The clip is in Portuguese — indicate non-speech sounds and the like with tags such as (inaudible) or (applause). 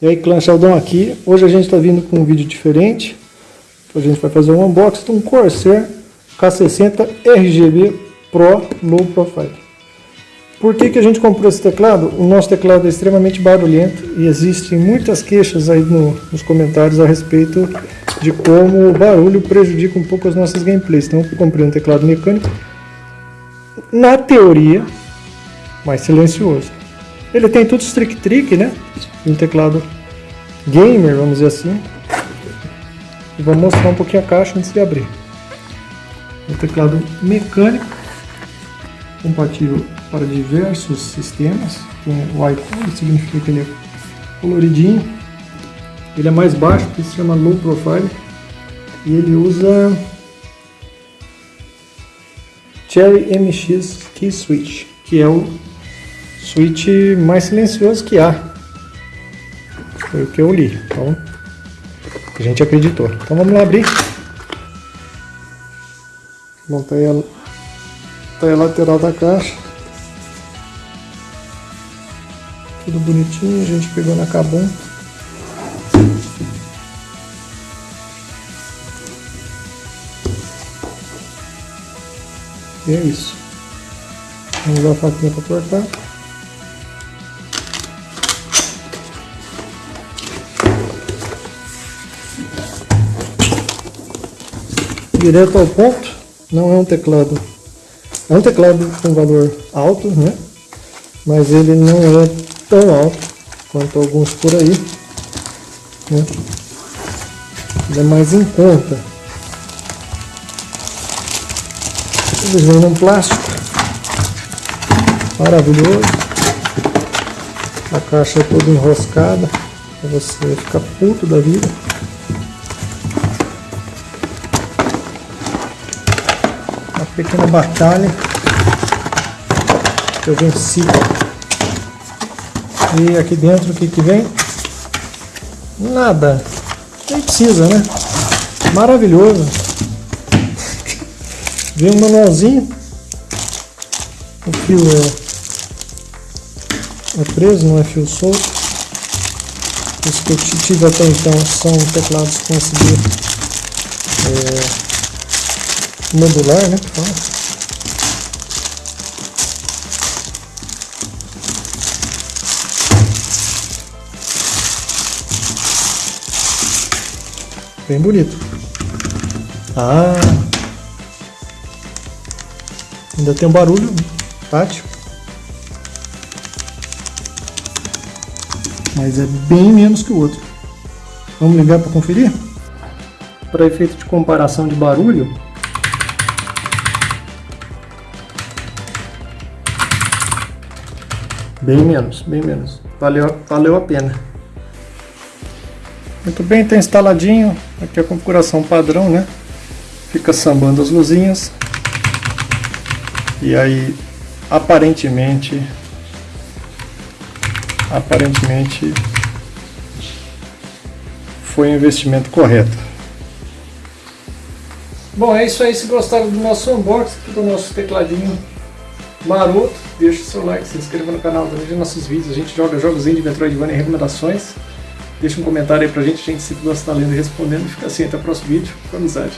E aí, clã Sheldon aqui. Hoje a gente está vindo com um vídeo diferente. A gente vai fazer um unboxing de um Corsair K60 RGB Pro Low Profile. Por que, que a gente comprou esse teclado? O nosso teclado é extremamente barulhento e existem muitas queixas aí no, nos comentários a respeito de como o barulho prejudica um pouco as nossas gameplays. Então eu comprei um teclado mecânico, na teoria, mais silencioso. Ele tem tudo trick-trick, né? Um teclado gamer, vamos dizer assim. Vou mostrar um pouquinho a caixa antes de abrir. Um teclado mecânico, compatível para diversos sistemas. Tem o icon, significa que ele é coloridinho. Ele é mais baixo, que se chama low profile. E ele usa Cherry MX Key Switch, que é o switch mais silencioso que há. Foi o que eu li. Então, a gente acreditou. Então vamos lá abrir. Montei a, tá a lateral da caixa. Tudo bonitinho, a gente pegou na Cabum. E é isso. Vamos usar a faquinha para cortar. Direto ao ponto, não é um teclado, é um teclado com valor alto, né? Mas ele não é tão alto quanto alguns por aí, né? Ele é mais em conta. Eles vêm num plástico maravilhoso. A caixa é toda enroscada, para você ficar puto da vida. Pequena batalha eu venci. E aqui dentro o que, que vem? Nada. Nem precisa, né? Maravilhoso. (laughs) Vem um manualzinho. O fio é, é preso, não é fio solto. Os que eu tive até então são teclados com USB é, modular, né? Bem bonito. Ah! Ainda tem um barulho tátil. Mas é bem menos que o outro. Vamos ligar para conferir? Para efeito de comparação de barulho, Bem menos, bem menos. Valeu, valeu a pena. Muito bem, está instaladinho. Aqui a configuração padrão, né? Fica sambando as luzinhas. E aí, aparentemente... Aparentemente... Foi o investimento correto. Bom, é isso aí. Se gostaram do nosso unboxing, do nosso tecladinho maroto, deixa o seu like, se inscreva no canal, veja nossos vídeos, a gente joga jogos de Metroidvania e recomendações. Deixa um comentário aí pra gente, a gente sempre gosta de estar lendo e respondendo. Fica assim, até o próximo vídeo, com amizade.